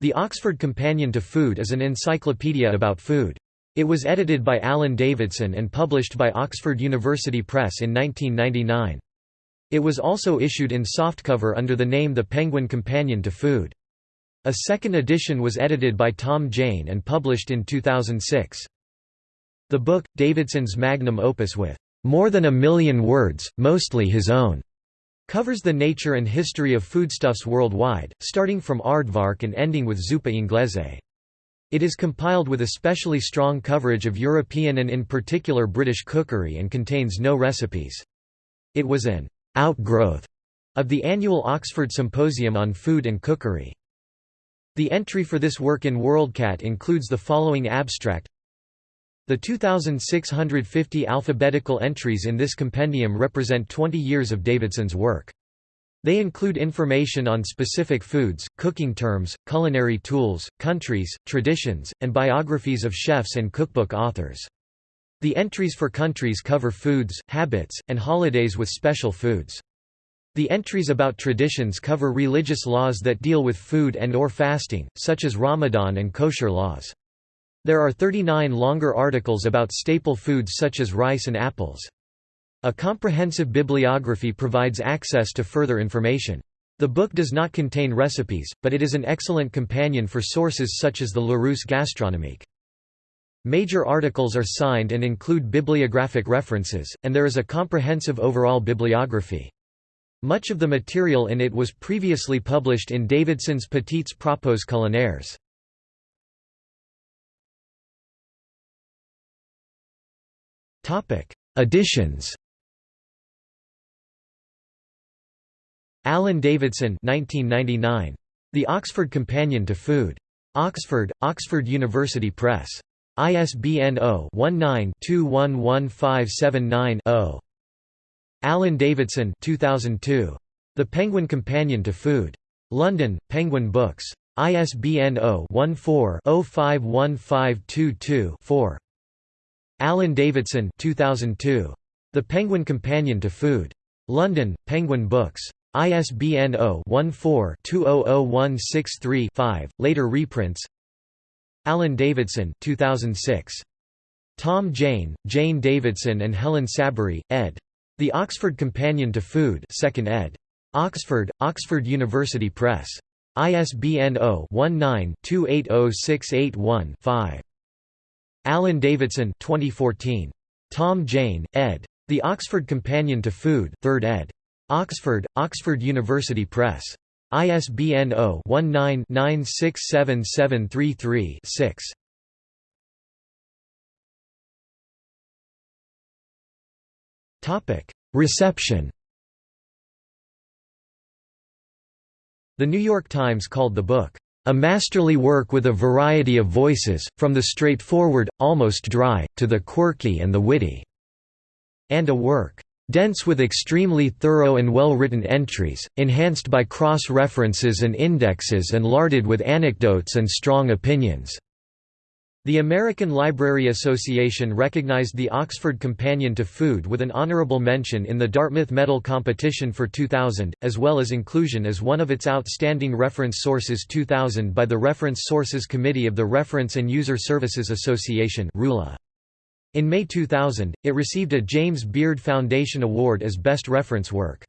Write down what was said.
The Oxford Companion to Food is an encyclopedia about food. It was edited by Alan Davidson and published by Oxford University Press in 1999. It was also issued in softcover under the name The Penguin Companion to Food. A second edition was edited by Tom Jaine and published in 2006. The book, Davidson's magnum opus with more than a million words, mostly his own, Covers the nature and history of foodstuffs worldwide, starting from aardvark and ending with zuppa inglese. It is compiled with especially strong coverage of European and in particular British cookery and contains no recipes. It was an outgrowth of the annual Oxford Symposium on Food and Cookery. The entry for this work in WorldCat includes the following abstract the 2,650 alphabetical entries in this compendium represent 20 years of Davidson's work. They include information on specific foods, cooking terms, culinary tools, countries, traditions, and biographies of chefs and cookbook authors. The entries for countries cover foods, habits, and holidays with special foods. The entries about traditions cover religious laws that deal with food and or fasting, such as Ramadan and kosher laws. There are 39 longer articles about staple foods such as rice and apples. A comprehensive bibliography provides access to further information. The book does not contain recipes, but it is an excellent companion for sources such as the Larousse Gastronomique. Major articles are signed and include bibliographic references, and there is a comprehensive overall bibliography. Much of the material in it was previously published in Davidson's Petits Propos culinaires. Editions Alan Davidson 1999. The Oxford Companion to Food. Oxford, Oxford University Press. ISBN 0-19-211579-0. Alan Davidson 2002. The Penguin Companion to Food. London, Penguin Books. ISBN 0-14-051522-4. Alan Davidson 2002. The Penguin Companion to Food. London, Penguin Books. ISBN 0-14-200163-5, later reprints Alan Davidson 2006. Tom Jaine, Jane Davidson and Helen Saberi, ed. The Oxford Companion to Food 2nd ed. Oxford, Oxford University Press. ISBN 0-19-280681-5. Alan Davidson 2014. Tom Jaine, ed. The Oxford Companion to Food 3rd ed. Oxford, Oxford University Press. ISBN 0-19-967733-6. Reception The New York Times called the book, a masterly work with a variety of voices, from the straightforward, almost dry, to the quirky and the witty. And a work dense with extremely thorough and well-written entries, enhanced by cross-references and indexes and larded with anecdotes and strong opinions." The American Library Association recognized the Oxford Companion to Food with an honorable mention in the Dartmouth Medal Competition for 2000, as well as inclusion as one of its outstanding reference sources 2000 by the Reference Sources Committee of the Reference and User Services Association In May 2000, it received a James Beard Foundation Award as Best Reference Work.